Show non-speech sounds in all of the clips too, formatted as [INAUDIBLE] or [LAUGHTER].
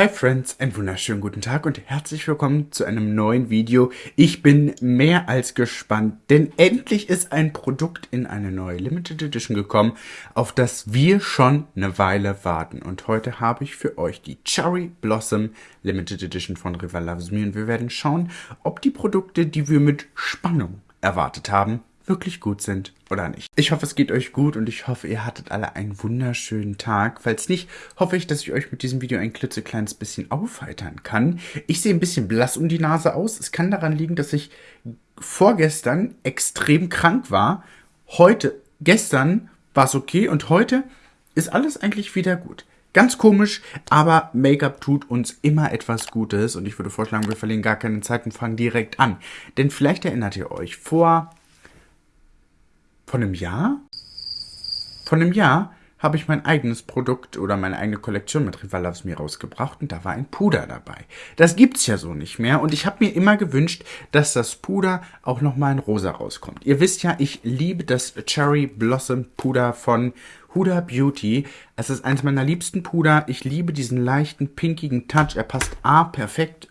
Hi Friends, einen wunderschönen guten Tag und herzlich willkommen zu einem neuen Video. Ich bin mehr als gespannt, denn endlich ist ein Produkt in eine neue Limited Edition gekommen, auf das wir schon eine Weile warten. Und heute habe ich für euch die Cherry Blossom Limited Edition von River Loves Me und wir werden schauen, ob die Produkte, die wir mit Spannung erwartet haben, wirklich gut sind oder nicht. Ich hoffe, es geht euch gut und ich hoffe, ihr hattet alle einen wunderschönen Tag. Falls nicht, hoffe ich, dass ich euch mit diesem Video ein klitzekleines bisschen aufheitern kann. Ich sehe ein bisschen blass um die Nase aus. Es kann daran liegen, dass ich vorgestern extrem krank war. Heute, gestern war es okay und heute ist alles eigentlich wieder gut. Ganz komisch, aber Make-up tut uns immer etwas Gutes und ich würde vorschlagen, wir verlieren gar keine Zeit und fangen direkt an. Denn vielleicht erinnert ihr euch, vor von einem Jahr? Von einem Jahr habe ich mein eigenes Produkt oder meine eigene Kollektion mit Rival Loves Me rausgebracht und da war ein Puder dabei. Das gibt's ja so nicht mehr und ich habe mir immer gewünscht, dass das Puder auch nochmal in rosa rauskommt. Ihr wisst ja, ich liebe das Cherry Blossom Puder von Huda Beauty. Es ist eines meiner liebsten Puder. Ich liebe diesen leichten, pinkigen Touch. Er passt A perfekt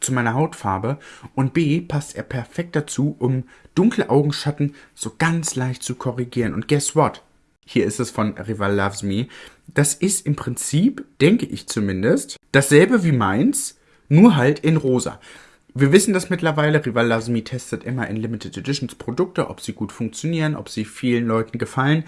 zu meiner Hautfarbe und B passt er perfekt dazu, um dunkle Augenschatten so ganz leicht zu korrigieren. Und guess what? Hier ist es von Rival Loves Me. Das ist im Prinzip, denke ich zumindest, dasselbe wie meins, nur halt in rosa. Wir wissen das mittlerweile, Rival Loves Me testet immer in Limited Editions Produkte, ob sie gut funktionieren, ob sie vielen Leuten gefallen.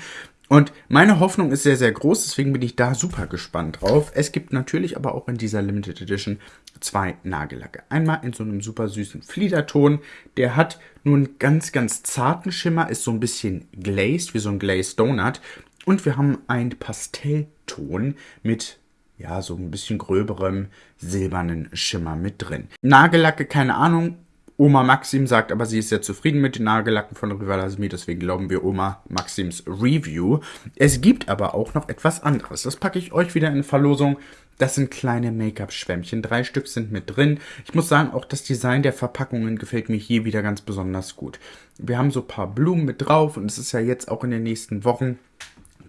Und meine Hoffnung ist sehr, sehr groß, deswegen bin ich da super gespannt drauf. Es gibt natürlich aber auch in dieser Limited Edition zwei Nagellacke. Einmal in so einem super süßen Fliederton. Der hat nur einen ganz, ganz zarten Schimmer, ist so ein bisschen glazed, wie so ein Glazed Donut. Und wir haben einen Pastellton mit ja, so ein bisschen gröberem silbernen Schimmer mit drin. Nagellacke, keine Ahnung, Oma Maxim sagt aber, sie ist sehr zufrieden mit den Nagellacken von Rivalasmi, deswegen glauben wir Oma Maxims Review. Es gibt aber auch noch etwas anderes. Das packe ich euch wieder in Verlosung. Das sind kleine Make-up-Schwämmchen. Drei Stück sind mit drin. Ich muss sagen, auch das Design der Verpackungen gefällt mir hier wieder ganz besonders gut. Wir haben so ein paar Blumen mit drauf und es ist ja jetzt auch in den nächsten Wochen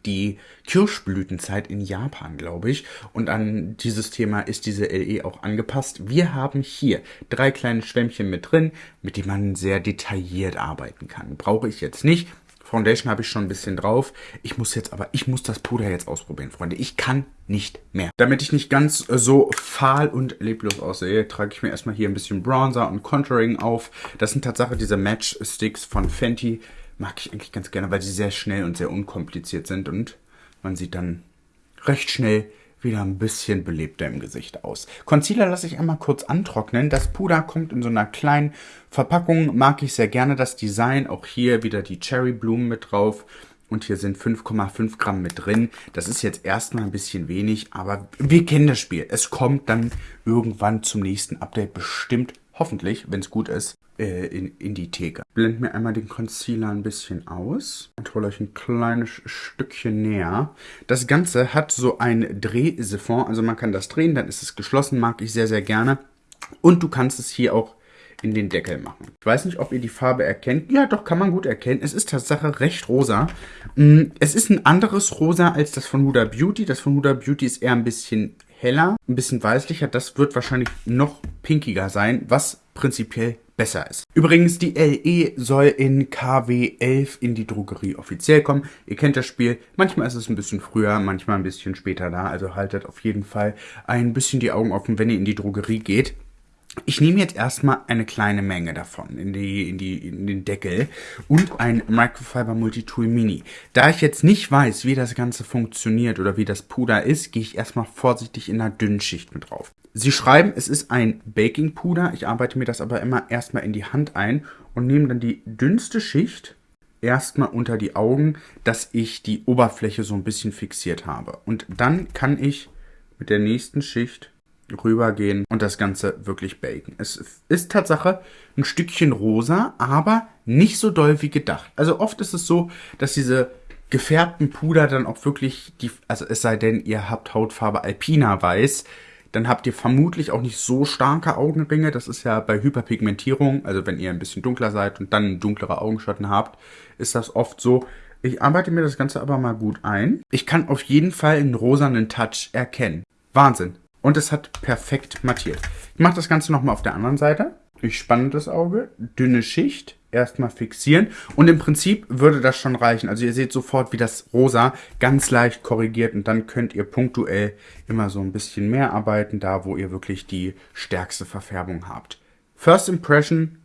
die Kirschblütenzeit in Japan, glaube ich. Und an dieses Thema ist diese LE auch angepasst. Wir haben hier drei kleine Schwämmchen mit drin, mit denen man sehr detailliert arbeiten kann. Brauche ich jetzt nicht. Foundation habe ich schon ein bisschen drauf. Ich muss jetzt aber, ich muss das Puder jetzt ausprobieren, Freunde. Ich kann nicht mehr. Damit ich nicht ganz so fahl und leblos aussehe, trage ich mir erstmal hier ein bisschen Bronzer und Contouring auf. Das sind tatsächlich diese Matchsticks von Fenty mag ich eigentlich ganz gerne, weil sie sehr schnell und sehr unkompliziert sind und man sieht dann recht schnell wieder ein bisschen belebter im Gesicht aus. Concealer lasse ich einmal kurz antrocknen. Das Puder kommt in so einer kleinen Verpackung. Mag ich sehr gerne das Design. Auch hier wieder die Cherry Blumen mit drauf. Und hier sind 5,5 Gramm mit drin. Das ist jetzt erstmal ein bisschen wenig, aber wir kennen das Spiel. Es kommt dann irgendwann zum nächsten Update bestimmt, hoffentlich, wenn es gut ist, äh, in, in die Theke. Blend mir einmal den Concealer ein bisschen aus und hole euch ein kleines Stückchen näher. Das Ganze hat so ein Drehsiphon, also man kann das drehen, dann ist es geschlossen, mag ich sehr, sehr gerne. Und du kannst es hier auch in den Deckel machen. Ich weiß nicht, ob ihr die Farbe erkennt. Ja, doch, kann man gut erkennen. Es ist Tatsache recht rosa. Mm, es ist ein anderes Rosa als das von Huda Beauty. Das von Huda Beauty ist eher ein bisschen heller, ein bisschen weißlicher. Das wird wahrscheinlich noch pinkiger sein, was prinzipiell besser ist. Übrigens, die LE soll in KW 11 in die Drogerie offiziell kommen. Ihr kennt das Spiel. Manchmal ist es ein bisschen früher, manchmal ein bisschen später da. Also haltet auf jeden Fall ein bisschen die Augen offen, wenn ihr in die Drogerie geht. Ich nehme jetzt erstmal eine kleine Menge davon in, die, in, die, in den Deckel und ein Microfiber Multitool Mini. Da ich jetzt nicht weiß, wie das Ganze funktioniert oder wie das Puder ist, gehe ich erstmal vorsichtig in einer dünnen Schicht mit drauf. Sie schreiben, es ist ein Baking Puder. Ich arbeite mir das aber immer erstmal in die Hand ein und nehme dann die dünnste Schicht erstmal unter die Augen, dass ich die Oberfläche so ein bisschen fixiert habe. Und dann kann ich mit der nächsten Schicht rübergehen und das Ganze wirklich baken. Es ist Tatsache ein Stückchen rosa, aber nicht so doll wie gedacht. Also oft ist es so, dass diese gefärbten Puder dann auch wirklich die, also es sei denn, ihr habt Hautfarbe Alpina Weiß, dann habt ihr vermutlich auch nicht so starke Augenringe. Das ist ja bei Hyperpigmentierung, also wenn ihr ein bisschen dunkler seid und dann dunklere Augenschatten habt, ist das oft so. Ich arbeite mir das Ganze aber mal gut ein. Ich kann auf jeden Fall einen rosanen Touch erkennen. Wahnsinn. Und es hat perfekt mattiert. Ich mache das Ganze nochmal auf der anderen Seite. Ich spanne das Auge, dünne Schicht, erstmal fixieren. Und im Prinzip würde das schon reichen. Also ihr seht sofort, wie das Rosa ganz leicht korrigiert. Und dann könnt ihr punktuell immer so ein bisschen mehr arbeiten, da wo ihr wirklich die stärkste Verfärbung habt. First Impression,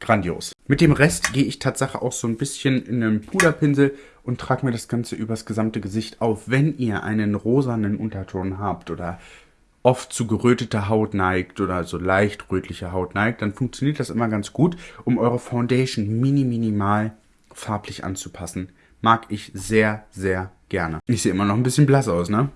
grandios. Mit dem Rest gehe ich tatsächlich auch so ein bisschen in einem Puderpinsel und trage mir das Ganze übers gesamte Gesicht auf. Wenn ihr einen rosanen Unterton habt oder oft zu geröteter Haut neigt oder so leicht rötliche Haut neigt, dann funktioniert das immer ganz gut, um eure Foundation mini minimal farblich anzupassen. Mag ich sehr, sehr gerne. Ich sehe immer noch ein bisschen blass aus, ne?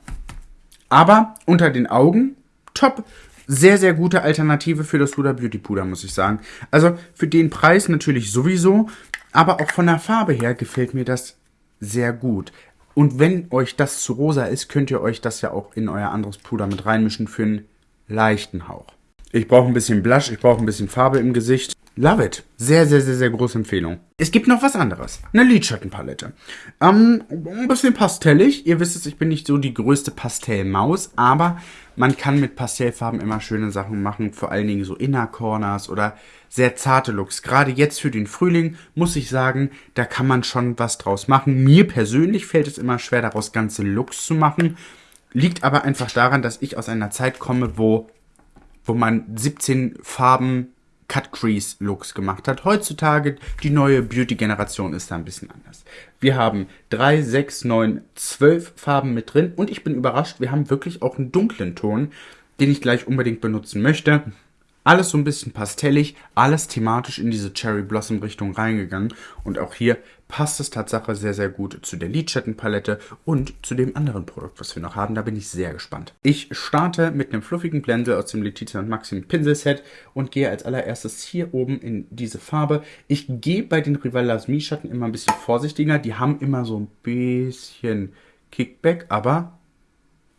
Aber unter den Augen, top. Sehr, sehr gute Alternative für das Huda Beauty Puder, muss ich sagen. Also für den Preis natürlich sowieso, aber auch von der Farbe her gefällt mir das sehr gut. Und wenn euch das zu rosa ist, könnt ihr euch das ja auch in euer anderes Puder mit reinmischen für einen leichten Hauch. Ich brauche ein bisschen Blush, ich brauche ein bisschen Farbe im Gesicht. Love it. Sehr, sehr, sehr, sehr große Empfehlung. Es gibt noch was anderes. Eine Lidschattenpalette. Ähm, ein bisschen pastellig. Ihr wisst es, ich bin nicht so die größte Pastellmaus, aber man kann mit Pastellfarben immer schöne Sachen machen. Vor allen Dingen so Inner Corners oder sehr zarte Looks. Gerade jetzt für den Frühling muss ich sagen, da kann man schon was draus machen. Mir persönlich fällt es immer schwer, daraus ganze Looks zu machen. Liegt aber einfach daran, dass ich aus einer Zeit komme, wo, wo man 17 Farben Cut Crease Looks gemacht hat. Heutzutage die neue Beauty Generation ist da ein bisschen anders. Wir haben 3, 6, 9, 12 Farben mit drin und ich bin überrascht, wir haben wirklich auch einen dunklen Ton, den ich gleich unbedingt benutzen möchte. Alles so ein bisschen pastellig, alles thematisch in diese Cherry Blossom Richtung reingegangen. Und auch hier passt es Tatsache sehr, sehr gut zu der Lidschattenpalette und zu dem anderen Produkt, was wir noch haben. Da bin ich sehr gespannt. Ich starte mit einem fluffigen Blende aus dem Letizia und Maxim Pinselset und gehe als allererstes hier oben in diese Farbe. Ich gehe bei den Rival Lasmi Schatten immer ein bisschen vorsichtiger. Die haben immer so ein bisschen Kickback, aber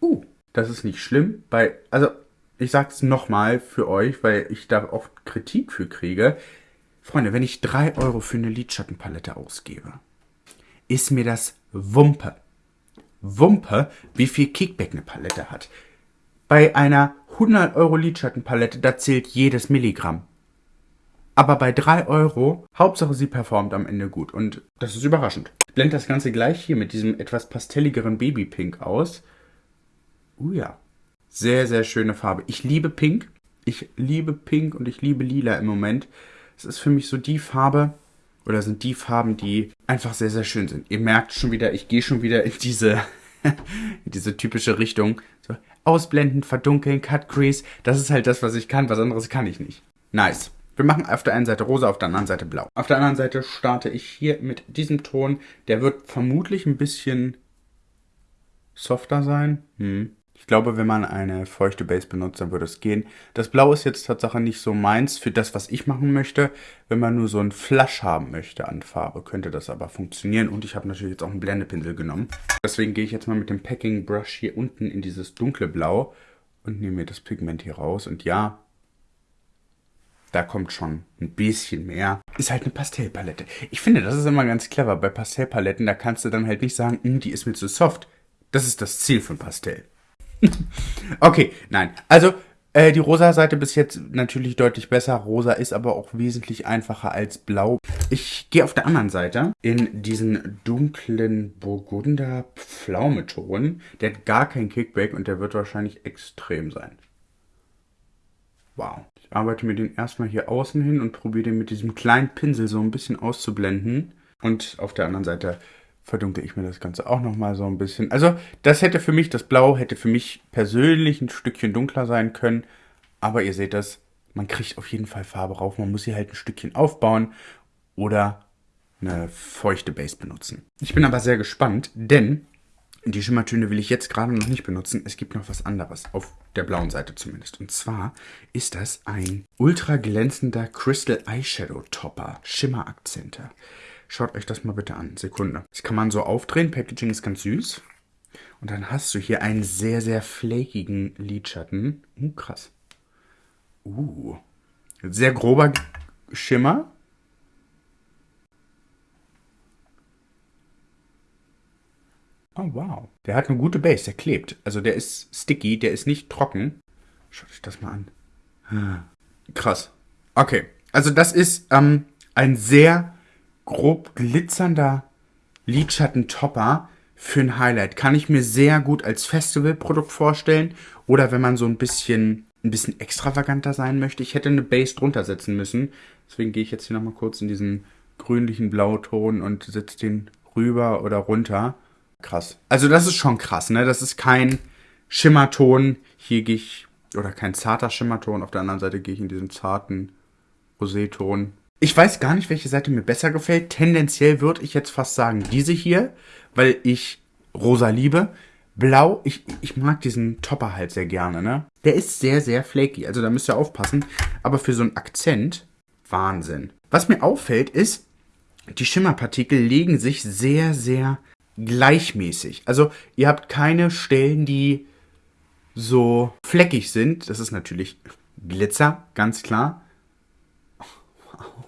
uh, das ist nicht schlimm. Bei, also ich sag's nochmal für euch, weil ich da oft Kritik für kriege. Freunde, wenn ich 3 Euro für eine Lidschattenpalette ausgebe, ist mir das Wumpe. Wumpe, wie viel Kickback eine Palette hat. Bei einer 100 Euro Lidschattenpalette, da zählt jedes Milligramm. Aber bei 3 Euro, Hauptsache sie performt am Ende gut. Und das ist überraschend. Ich blende das Ganze gleich hier mit diesem etwas pastelligeren Babypink aus. Uh ja. Sehr, sehr schöne Farbe. Ich liebe Pink. Ich liebe Pink und ich liebe Lila im Moment. Es ist für mich so die Farbe oder sind die Farben, die einfach sehr, sehr schön sind. Ihr merkt schon wieder, ich gehe schon wieder in diese, [LAUGHS] in diese typische Richtung. So, ausblenden, verdunkeln, Cut Crease. Das ist halt das, was ich kann. Was anderes kann ich nicht. Nice. Wir machen auf der einen Seite rosa, auf der anderen Seite blau. Auf der anderen Seite starte ich hier mit diesem Ton. Der wird vermutlich ein bisschen softer sein. Hm. Ich glaube, wenn man eine feuchte Base benutzt, dann würde es gehen. Das Blau ist jetzt tatsächlich nicht so meins für das, was ich machen möchte. Wenn man nur so einen Flash haben möchte an Farbe, könnte das aber funktionieren. Und ich habe natürlich jetzt auch einen Blendepinsel genommen. Deswegen gehe ich jetzt mal mit dem Packing Brush hier unten in dieses dunkle Blau und nehme mir das Pigment hier raus. Und ja, da kommt schon ein bisschen mehr. Ist halt eine Pastellpalette. Ich finde, das ist immer ganz clever. Bei Pastellpaletten, da kannst du dann halt nicht sagen, hm, die ist mir zu soft. Das ist das Ziel von Pastell. [LAUGHS] okay, nein. Also, äh, die rosa Seite bis jetzt natürlich deutlich besser. Rosa ist aber auch wesentlich einfacher als blau. Ich gehe auf der anderen Seite in diesen dunklen Burgunder Pflaumeton. Der hat gar keinen Kickback und der wird wahrscheinlich extrem sein. Wow. Ich arbeite mir den erstmal hier außen hin und probiere den mit diesem kleinen Pinsel so ein bisschen auszublenden. Und auf der anderen Seite verdunkle ich mir das Ganze auch nochmal so ein bisschen. Also das hätte für mich, das Blau hätte für mich persönlich ein Stückchen dunkler sein können. Aber ihr seht das, man kriegt auf jeden Fall Farbe rauf. Man muss sie halt ein Stückchen aufbauen oder eine feuchte Base benutzen. Ich bin aber sehr gespannt, denn die Schimmertöne will ich jetzt gerade noch nicht benutzen. Es gibt noch was anderes, auf der blauen Seite zumindest. Und zwar ist das ein ultra glänzender Crystal Eyeshadow Topper. Schimmerakzente. Schaut euch das mal bitte an. Sekunde. Das kann man so aufdrehen. Packaging ist ganz süß. Und dann hast du hier einen sehr, sehr flakigen Lidschatten. Uh, krass. Uh. Sehr grober Schimmer. Oh, wow. Der hat eine gute Base, der klebt. Also der ist sticky, der ist nicht trocken. Schaut euch das mal an. Ah, krass. Okay, also das ist ähm, ein sehr grob glitzernder Lidschatten-Topper für ein Highlight. Kann ich mir sehr gut als Festivalprodukt vorstellen. Oder wenn man so ein bisschen, ein bisschen extravaganter sein möchte. Ich hätte eine Base drunter setzen müssen. Deswegen gehe ich jetzt hier nochmal kurz in diesen grünlichen Blauton und setze den rüber oder runter. Krass. Also das ist schon krass, ne? Das ist kein Schimmerton. Hier gehe ich, oder kein zarter Schimmerton. Auf der anderen Seite gehe ich in diesen zarten Roseton. Ich weiß gar nicht, welche Seite mir besser gefällt. Tendenziell würde ich jetzt fast sagen diese hier, weil ich rosa liebe. Blau, ich, ich mag diesen Topper halt sehr gerne, ne? Der ist sehr, sehr flaky, also da müsst ihr aufpassen. Aber für so einen Akzent, Wahnsinn. Was mir auffällt, ist, die Schimmerpartikel legen sich sehr, sehr gleichmäßig. Also ihr habt keine Stellen, die so fleckig sind. Das ist natürlich Glitzer, ganz klar.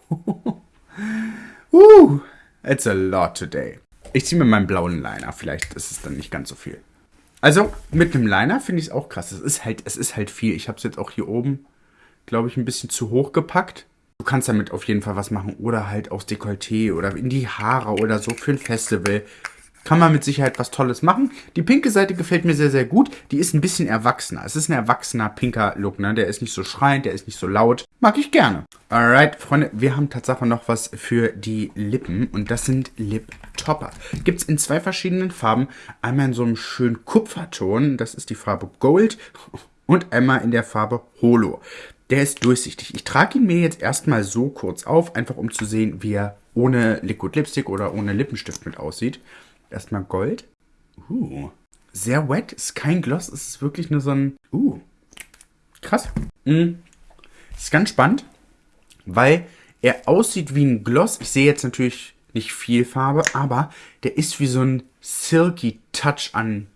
[LAUGHS] uh, it's a lot today. Ich ziehe mir meinen blauen Liner. Vielleicht ist es dann nicht ganz so viel. Also mit einem Liner finde ich es auch krass. Es ist halt, es ist halt viel. Ich habe es jetzt auch hier oben, glaube ich, ein bisschen zu hoch gepackt. Du kannst damit auf jeden Fall was machen. Oder halt aufs Dekolleté oder in die Haare oder so für ein Festival kann man mit Sicherheit was Tolles machen. Die pinke Seite gefällt mir sehr, sehr gut. Die ist ein bisschen erwachsener. Es ist ein erwachsener pinker Look, ne? Der ist nicht so schreiend, der ist nicht so laut. Mag ich gerne. Alright, Freunde, wir haben tatsächlich noch was für die Lippen und das sind Lip Topper. Gibt es in zwei verschiedenen Farben. Einmal in so einem schönen Kupferton, das ist die Farbe Gold [LAUGHS] und einmal in der Farbe Holo. Der ist durchsichtig. Ich trage ihn mir jetzt erstmal so kurz auf, einfach um zu sehen, wie er ohne Liquid Lipstick oder ohne Lippenstift mit aussieht. Erstmal Gold. Uh. Sehr wet. Ist kein Gloss. Ist wirklich nur so ein. Uh. Krass. Mm. Ist ganz spannend, weil er aussieht wie ein Gloss. Ich sehe jetzt natürlich nicht viel Farbe, aber der ist wie so ein silky Touch an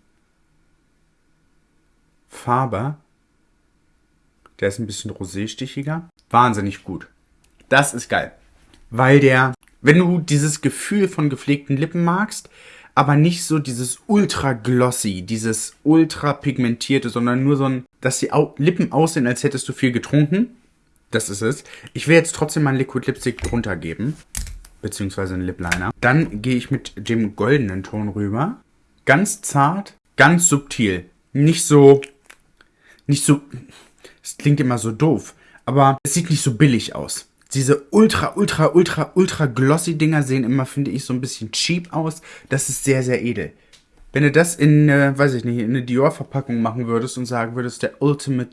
Farbe. Der ist ein bisschen roséstichiger. Wahnsinnig gut. Das ist geil. Weil der, wenn du dieses Gefühl von gepflegten Lippen magst, aber nicht so dieses ultra glossy, dieses ultra pigmentierte, sondern nur so ein, dass die Lippen aussehen, als hättest du viel getrunken. Das ist es. Ich will jetzt trotzdem mal einen Liquid Lipstick drunter geben. Beziehungsweise einen Lip Liner. Dann gehe ich mit dem goldenen Ton rüber. Ganz zart, ganz subtil. Nicht so, nicht so, es klingt immer so doof, aber es sieht nicht so billig aus diese ultra, ultra, ultra, ultra glossy Dinger sehen immer, finde ich, so ein bisschen cheap aus. Das ist sehr, sehr edel. Wenn du das in, äh, weiß ich nicht, in eine Dior-Verpackung machen würdest und sagen würdest, der Ultimate,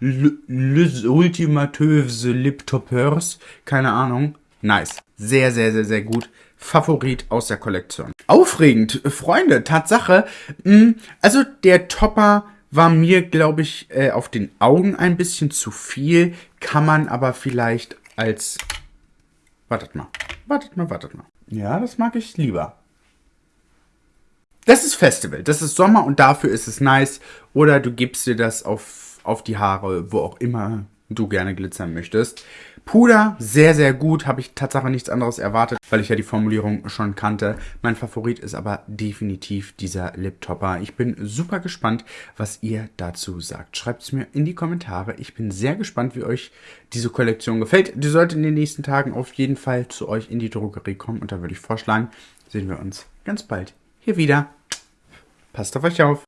ultimatöse Lip Toppers, keine Ahnung, nice. Sehr, sehr, sehr, sehr gut. Favorit aus der Kollektion. Aufregend, Freunde, Tatsache. Mh, hm, also der Topper war mir, glaube ich, äh, auf den Augen ein bisschen zu viel. Kann man aber vielleicht als... Wartet mal. Wartet mal, wartet mal. Ja, das mag ich lieber. Das ist Festival. Das ist Sommer und dafür ist es nice. Oder du gibst dir das auf, auf die Haare, wo auch immer du gerne glitzern möchtest. Puder, sehr, sehr gut. Habe ich tatsächlich nichts anderes erwartet, weil ich ja die Formulierung schon kannte. Mein Favorit ist aber definitiv dieser Lip Topper. Ich bin super gespannt, was ihr dazu sagt. Schreibt es mir in die Kommentare. Ich bin sehr gespannt, wie euch diese Kollektion gefällt. Die sollte in den nächsten Tagen auf jeden Fall zu euch in die Drogerie kommen. Und da würde ich vorschlagen, sehen wir uns ganz bald hier wieder. Passt auf euch auf.